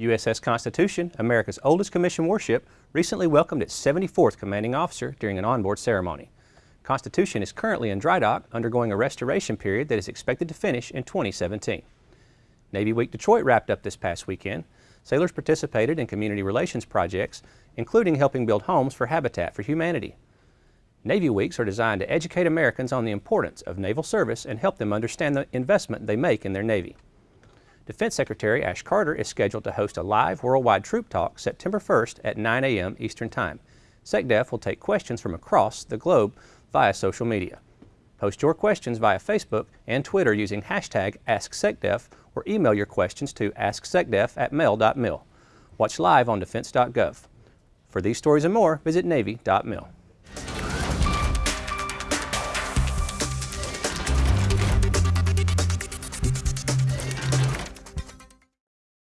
USS Constitution, America's oldest commissioned warship, recently welcomed its 74th commanding officer during an onboard ceremony. Constitution is currently in dry dock, undergoing a restoration period that is expected to finish in 2017. Navy Week Detroit wrapped up this past weekend. Sailors participated in community relations projects, including helping build homes for Habitat for Humanity. Navy Weeks are designed to educate Americans on the importance of naval service and help them understand the investment they make in their Navy. Defense Secretary Ash Carter is scheduled to host a live worldwide troop talk September 1st at 9 a.m. Eastern Time. SecDef will take questions from across the globe via social media. Post your questions via Facebook and Twitter using hashtag AskSecDef or email your questions to asksecdef at mail.mil. Watch live on defense.gov. For these stories and more, visit Navy.mil.